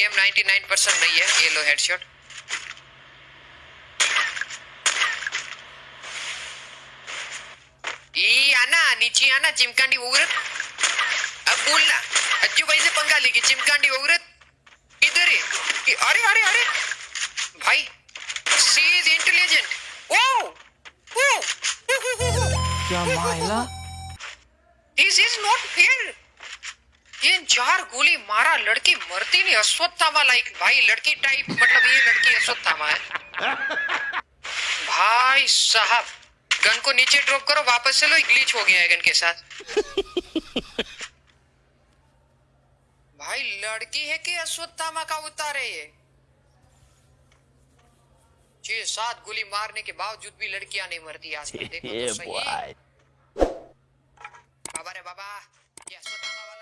Game 99% नहीं है ये लो हेडशॉट ई आना नीचे आना चिमकांडी उग्रत अब बोलना अज्जू कैसे पंगा लेगी चिमकांडी उग्रत इधर है अरे अरे अरे। भाई सी इज़ इंटेलिजेंट ओ ओ क्या मायला? दिस इज़ नॉट फेयर ये चार गोली मारा लड़की मरती नहीं अश्वत्थामा लाइक भाई लड़की टाइप मतलब ये लड़की अश्वत्थामा है। भाई साहब गन को नीचे ड्रॉप करो वापस से लो ग्लिच हो गया है गन के साथ। भाई लड़की है कि अश्वत्थामा का उतार है ये? छह सात गोली मारने के बावजूद भी लड़कियाँ नहीं मरती आजकल देखो तो सही बाबा रे बाबा ये अश्वत्थामा वाला